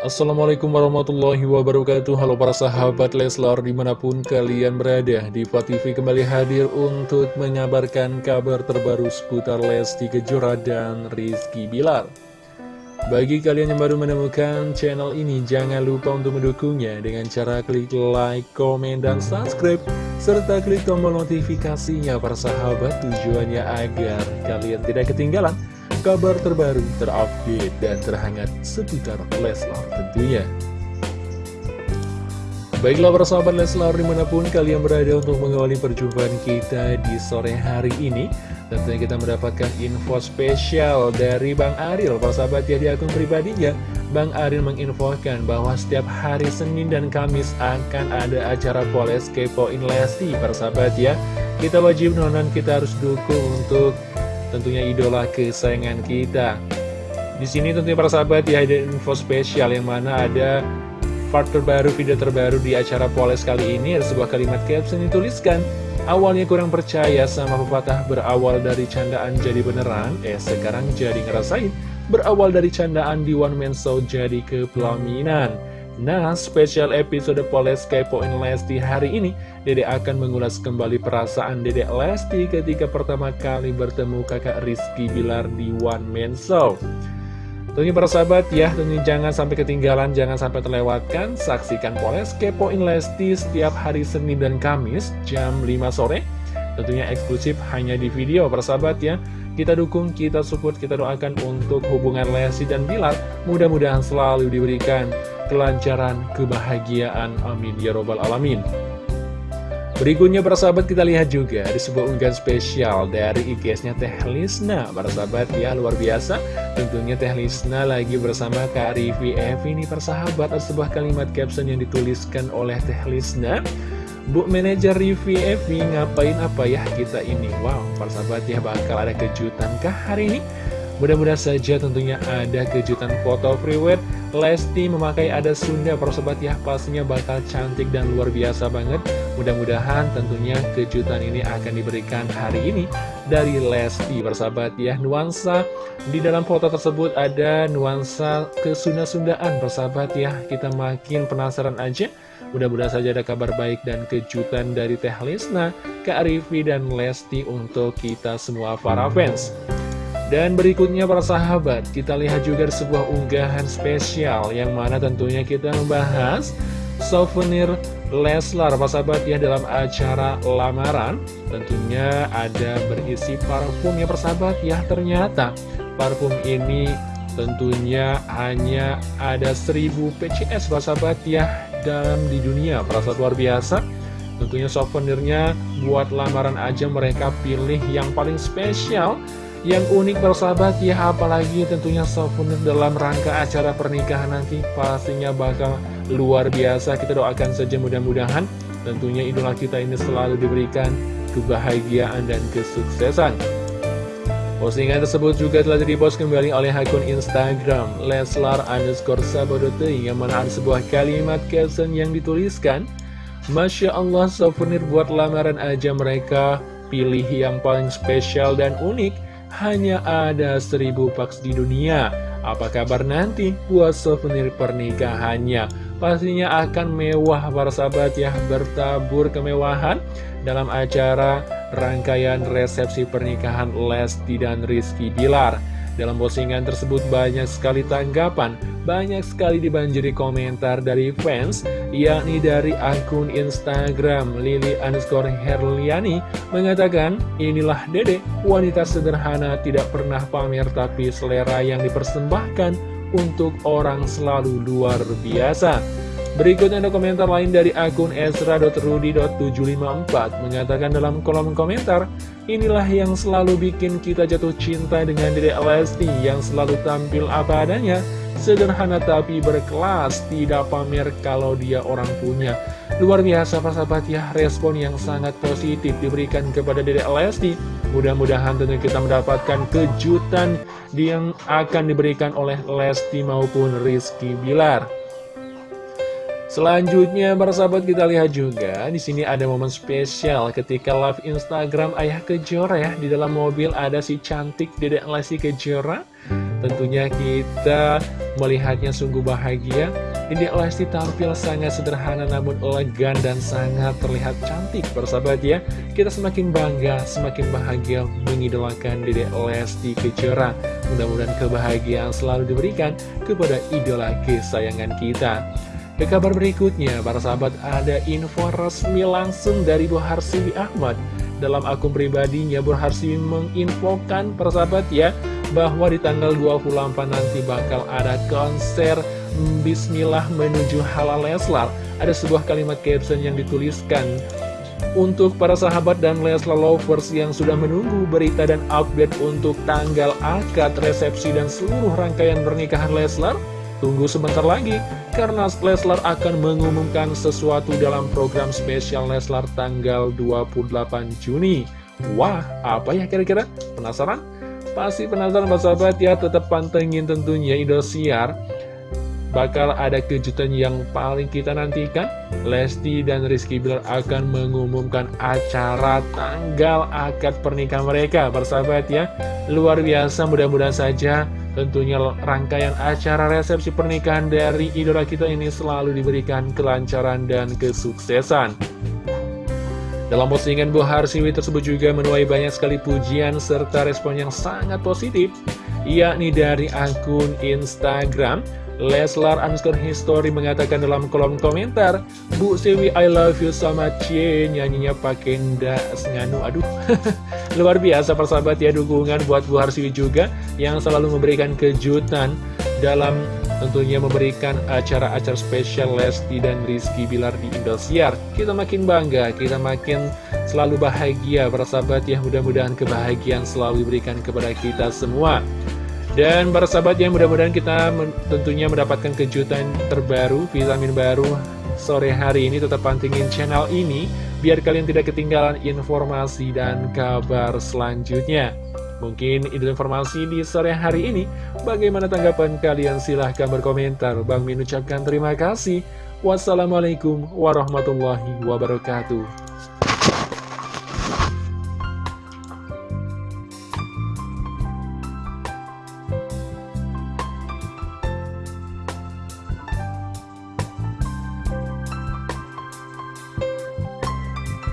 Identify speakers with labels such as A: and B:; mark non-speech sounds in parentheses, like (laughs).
A: Assalamualaikum warahmatullahi wabarakatuh. Halo para sahabat Leslar di mana pun kalian berada Diva TV kembali hadir untuk menyabarkan kabar terbaru seputar Lesti Kejora dan Rizky Bilar. Bagi kalian yang baru menemukan channel ini Jangan lupa untuk mendukungnya dengan cara klik like, komen, dan subscribe Serta klik tombol notifikasinya para sahabat tujuannya agar kalian tidak ketinggalan kabar terbaru, terupdate, dan terhangat seputar Leslar tentunya. Baiklah para sahabat Leslar di mana pun kalian berada untuk mengawali perjumpaan kita di sore hari ini Tentunya kita mendapatkan info spesial dari Bang Aril Para sahabat ya di akun pribadinya Bang Aril menginfokan bahwa setiap hari Senin dan Kamis akan ada acara Poles Kepoin Lesti Para sahabat ya Kita wajib nonton, kita harus dukung untuk tentunya idola kesayangan kita. Di sini tentunya para sahabat ya ada info spesial yang mana ada part terbaru, video terbaru di acara Poles kali ini ada sebuah kalimat caption dituliskan Awalnya kurang percaya sama pepatah berawal dari candaan jadi beneran, eh sekarang jadi ngerasain berawal dari candaan di one man show jadi kepelaminan. Nah, spesial episode Poles Kepoin Lesti hari ini, Dede akan mengulas kembali perasaan Dede Lesti ketika pertama kali bertemu kakak Rizky Bilar di One Man Show. Tentunya para sahabat ya, tentunya jangan sampai ketinggalan, jangan sampai terlewatkan. Saksikan Poles Kepoin Lesti setiap hari Senin dan Kamis jam 5 sore. Tentunya eksklusif hanya di video para sahabat ya. Kita dukung, kita support, kita doakan untuk hubungan Lesti dan Bilar. Mudah-mudahan selalu diberikan kelancaran, kebahagiaan. Amin. Ya Robbal Alamin. Berikutnya para sahabat kita lihat juga di sebuah unggahan spesial dari IGS-nya Teh Lisna Para sahabat ya luar biasa Tentunya Teh Lisna lagi bersama Kak Rivi Evi ini para sahabat Ada sebuah kalimat caption yang dituliskan oleh Teh Lisna Bu manajer Rivi Evi ngapain apa ya kita ini Wow para sahabat ya bakal ada kejutan kah hari ini Mudah-mudahan saja tentunya ada kejutan foto priwet Lesti memakai ada Sunda persobat ya. Pastinya bakal cantik dan luar biasa banget. Mudah-mudahan tentunya kejutan ini akan diberikan hari ini dari Lesti persahabat ya. Nuansa di dalam foto tersebut ada nuansa kesunda-sundaan persahabat ya. Kita makin penasaran aja. Mudah-mudahan saja ada kabar baik dan kejutan dari Teh Lesna, Kak Rivi dan Lesti untuk kita semua para fans dan berikutnya para sahabat, kita lihat juga sebuah unggahan spesial yang mana tentunya kita membahas souvenir Leslar, para sahabat ya dalam acara lamaran. Tentunya ada berisi parfum ya persahabat ya, ternyata parfum ini tentunya hanya ada 1000 PCS para sahabat ya dalam di dunia, perasa luar biasa. Tentunya souvenirnya buat lamaran aja mereka pilih yang paling spesial yang unik bersahabat ya apalagi tentunya souvenir dalam rangka acara pernikahan nanti pastinya bakal luar biasa. Kita doakan saja mudah-mudahan tentunya idola kita ini selalu diberikan kebahagiaan dan kesuksesan. Postingan tersebut juga telah dipost kembali oleh akun Instagram Leslar underscore Sabodote yang ada sebuah kalimat caption yang dituliskan Masya Allah souvenir buat lamaran aja mereka pilih yang paling spesial dan unik hanya ada seribu paks di dunia. Apa kabar nanti buat souvenir pernikahannya? Pastinya akan mewah para sahabat ya, bertabur kemewahan dalam acara rangkaian resepsi pernikahan Lesti dan Rizky Bilar. Dalam postingan tersebut banyak sekali tanggapan, banyak sekali dibanjiri komentar dari fans, yakni dari akun Instagram Lili underscore Herliani mengatakan, inilah dede, wanita sederhana tidak pernah pamer tapi selera yang dipersembahkan untuk orang selalu luar biasa. Berikutnya ada komentar lain dari akun esra.rudi.754 mengatakan dalam kolom komentar, Inilah yang selalu bikin kita jatuh cinta dengan Dede Lesti yang selalu tampil apa adanya, sederhana tapi berkelas, tidak pamer kalau dia orang punya. Luar biasa sahabat ya, respon yang sangat positif diberikan kepada Dede Lesti. Mudah-mudahan tentu kita mendapatkan kejutan yang akan diberikan oleh Lesti maupun Rizky Bilar. Selanjutnya para sahabat kita lihat juga di sini ada momen spesial ketika live Instagram Ayah Kejora ya. Di dalam mobil ada si cantik Dedek Lesti Kejora. Tentunya kita melihatnya sungguh bahagia. Dedek Lesti tampil sangat sederhana namun elegan dan sangat terlihat cantik persahabat ya. Kita semakin bangga, semakin bahagia mengidolakan Dedek Lesti Kejora. Mudah-mudahan kebahagiaan selalu diberikan kepada idola kesayangan kita ke kabar berikutnya, para sahabat ada info resmi langsung dari Bu Harsiwi Ahmad. Dalam akun pribadinya, Bu Harsiwi menginfokan para sahabat ya Bahwa di tanggal 28 nanti bakal ada konser Bismillah menuju halal Leslar. Ada sebuah kalimat caption yang dituliskan Untuk para sahabat dan Leslar lovers yang sudah menunggu berita dan update untuk tanggal akad, resepsi, dan seluruh rangkaian pernikahan Leslar Tunggu sebentar lagi, karena Leslar akan mengumumkan sesuatu dalam program spesial Leslar tanggal 28 Juni. Wah, apa ya kira-kira? Penasaran? Pasti penasaran sahabat. Ya, tetap pantengin tentunya Indosiar. Bakal ada kejutan yang paling kita nantikan. Lesti dan Rizky Bilar akan mengumumkan acara tanggal akad pernikahan mereka Persahabat ya. Luar biasa mudah-mudahan saja tentunya rangkaian acara resepsi pernikahan dari idola kita ini selalu diberikan kelancaran dan kesuksesan. Dalam postingan Bu Harsiwi tersebut juga menuai banyak sekali pujian serta respon yang sangat positif yakni dari akun Instagram Leslar underscore history mengatakan dalam kolom komentar Bu Sewi I love you so much ye Nyanyinya pakai ndak nganu Aduh. (laughs) Luar biasa persahabat ya dukungan buat Bu Harsiwi juga Yang selalu memberikan kejutan Dalam tentunya memberikan acara-acara spesial Lesti dan Rizky Bilar di Indosiar. Kita makin bangga, kita makin selalu bahagia persahabat ya. Mudah-mudahan kebahagiaan selalu diberikan kepada kita semua dan para sahabat yang mudah-mudahan kita tentunya mendapatkan kejutan terbaru, vitamin baru sore hari ini tetap pantingin channel ini biar kalian tidak ketinggalan informasi dan kabar selanjutnya. Mungkin itu informasi di sore hari ini. Bagaimana tanggapan kalian? Silahkan berkomentar. Bang Min ucapkan terima kasih. Wassalamualaikum warahmatullahi wabarakatuh.